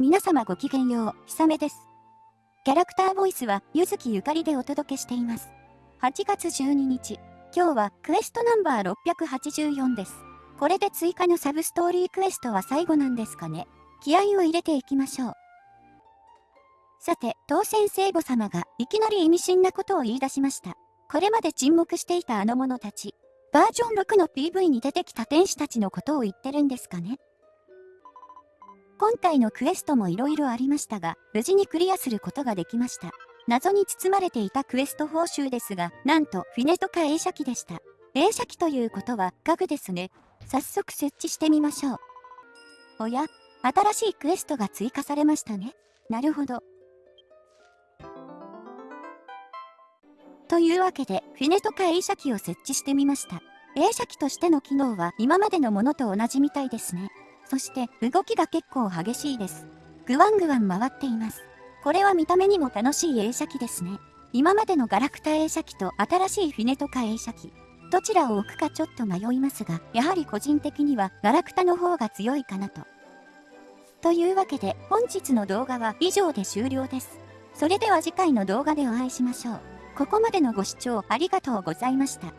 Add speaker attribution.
Speaker 1: 皆様ごきげんよう、ひさめです。キャラクターボイスは、ゆずきゆかりでお届けしています。8月12日、今日はクエストナンバー684です。これで追加のサブストーリークエストは最後なんですかね。気合を入れていきましょう。さて、当選聖母様がいきなり意味深なことを言い出しました。これまで沈黙していたあの者たち。バージョン6の PV に出てきた天使たちのことを言ってるんですかね今回のクエストも色々ありましたが、無事にクリアすることができました。謎に包まれていたクエスト報酬ですが、なんとフィネとか映写機でした。映写機ということは家具ですね。早速設置してみましょう。おや、新しいクエストが追加されましたね。なるほど。というわけで、フィネとか映写機を設置してみました。映写機としての機能は今までのものと同じみたいですね。そして動きが結構激しいです。ぐわんぐわん回っています。これは見た目にも楽しい映写機ですね。今までのガラクタ映写機と新しいフィネとか映写機。どちらを置くかちょっと迷いますが、やはり個人的にはガラクタの方が強いかなと。というわけで本日の動画は以上で終了です。それでは次回の動画でお会いしましょう。ここまでのご視聴ありがとうございました。